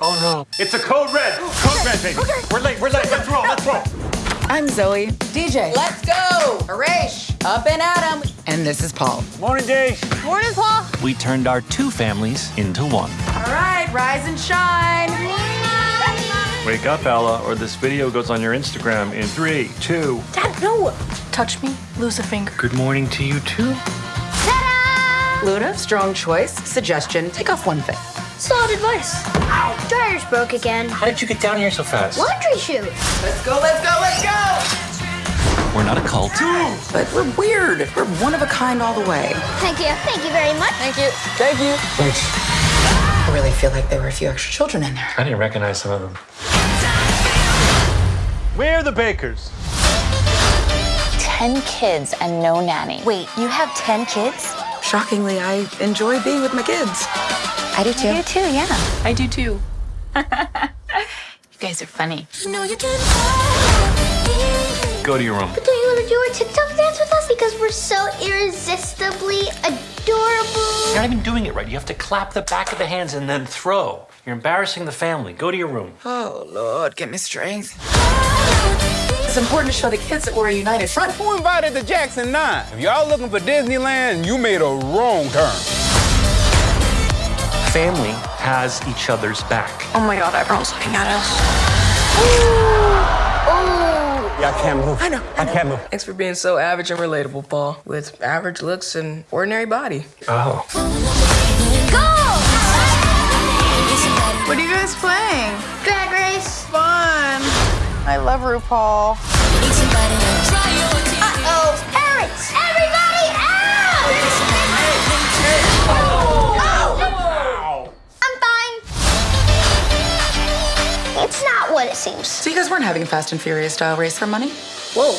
Oh no. It's a code red. Oh, code red, baby. We're late. We're late. Let's roll. Let's roll. I'm Zoe. DJ, let's go! Harish, up and at 'em. And this is Paul. Morning, Dave. Morning, Paul. We turned our two families into one. All right, rise and shine. Wake up, Ella, or this video goes on your Instagram in three, two. Dad, no! Touch me, lose a finger. Good morning to you too. Luna, strong choice. Suggestion, take off one thing. Solid advice. Dryer's broke again. How did you get down here so fast? Laundry chute. Let's go, let's go, let's go! We're not a cult. But we're weird. We're one of a kind all the way. Thank you. Thank you very much. Thank you. Thank you. Which I really feel like there were a few extra children in there. I didn't recognize some of them. We're the Bakers. 10 kids and no nanny. Wait, you have 10 kids? Shockingly, I enjoy being with my kids. I do too. You too, yeah. I do too. you guys are funny. No, you can Go to your room. But Don't you want to do a TikTok dance with us? Because we're so irresistibly adorable. You're not even doing it right. You have to clap the back of the hands and then throw. You're embarrassing the family. Go to your room. Oh, Lord, give me strength. It's important to show the kids that we're a united front. Who invited the Jackson Nine? If y'all looking for Disneyland, you made a wrong turn. Family has each other's back. Oh my god, everyone's looking at us. Yeah, I can't move. I know. I can't move. Thanks for being so average and relatable, Paul. With average looks and ordinary body. Oh. What are you guys playing? Drag race. Fun. I love RuPaul. What it seems. So you guys weren't having a Fast and Furious style race for money? Whoa.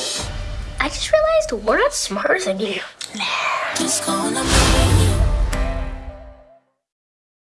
I just realized we're not smarter than you. Just gonna be